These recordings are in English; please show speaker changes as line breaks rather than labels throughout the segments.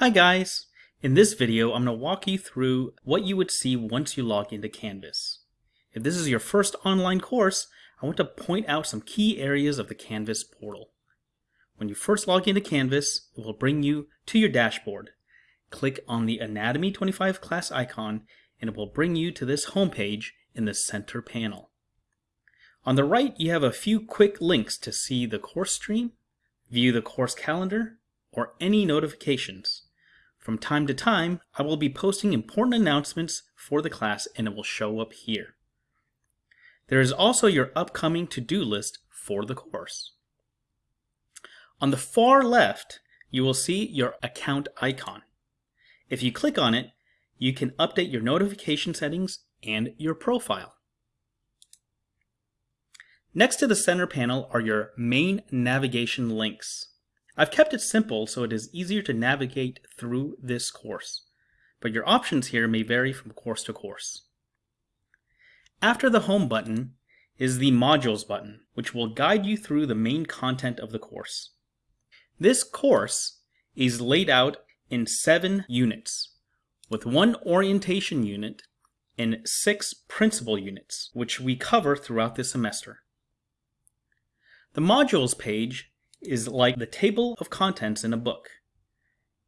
Hi guys! In this video, I'm going to walk you through what you would see once you log into Canvas. If this is your first online course, I want to point out some key areas of the Canvas portal. When you first log into Canvas, it will bring you to your dashboard. Click on the Anatomy 25 class icon and it will bring you to this homepage in the center panel. On the right, you have a few quick links to see the course stream, view the course calendar, or any notifications. From time to time, I will be posting important announcements for the class and it will show up here. There is also your upcoming to-do list for the course. On the far left, you will see your account icon. If you click on it, you can update your notification settings and your profile. Next to the center panel are your main navigation links. I've kept it simple so it is easier to navigate through this course, but your options here may vary from course to course. After the Home button is the Modules button, which will guide you through the main content of the course. This course is laid out in seven units, with one orientation unit and six principal units, which we cover throughout the semester. The Modules page is like the table of contents in a book.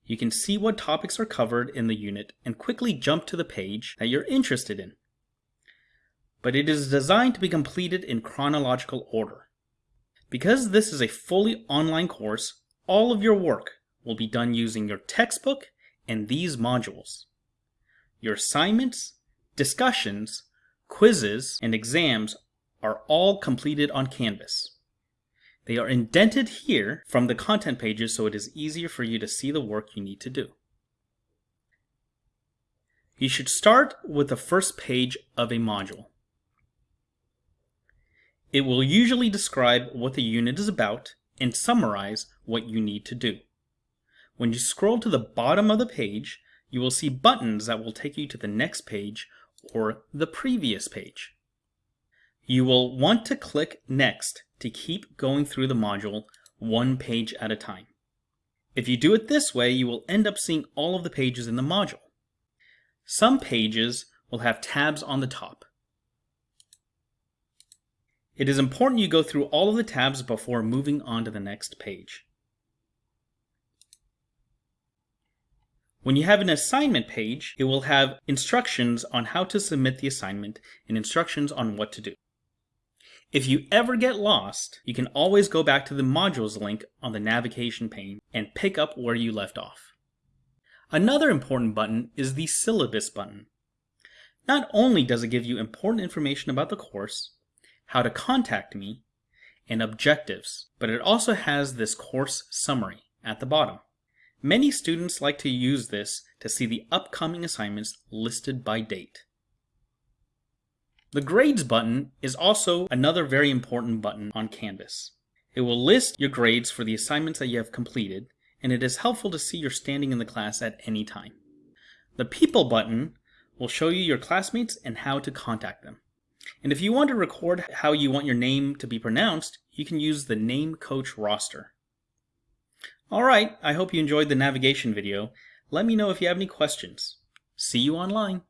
You can see what topics are covered in the unit and quickly jump to the page that you're interested in. But it is designed to be completed in chronological order. Because this is a fully online course, all of your work will be done using your textbook and these modules. Your assignments, discussions, quizzes, and exams are all completed on Canvas. They are indented here from the content pages so it is easier for you to see the work you need to do. You should start with the first page of a module. It will usually describe what the unit is about and summarize what you need to do. When you scroll to the bottom of the page, you will see buttons that will take you to the next page or the previous page. You will want to click Next to keep going through the module one page at a time. If you do it this way, you will end up seeing all of the pages in the module. Some pages will have tabs on the top. It is important you go through all of the tabs before moving on to the next page. When you have an assignment page, it will have instructions on how to submit the assignment and instructions on what to do. If you ever get lost, you can always go back to the modules link on the navigation pane and pick up where you left off. Another important button is the syllabus button. Not only does it give you important information about the course, how to contact me, and objectives, but it also has this course summary at the bottom. Many students like to use this to see the upcoming assignments listed by date. The Grades button is also another very important button on Canvas. It will list your grades for the assignments that you have completed, and it is helpful to see your standing in the class at any time. The People button will show you your classmates and how to contact them. And if you want to record how you want your name to be pronounced, you can use the Name Coach roster. Alright, I hope you enjoyed the navigation video. Let me know if you have any questions. See you online.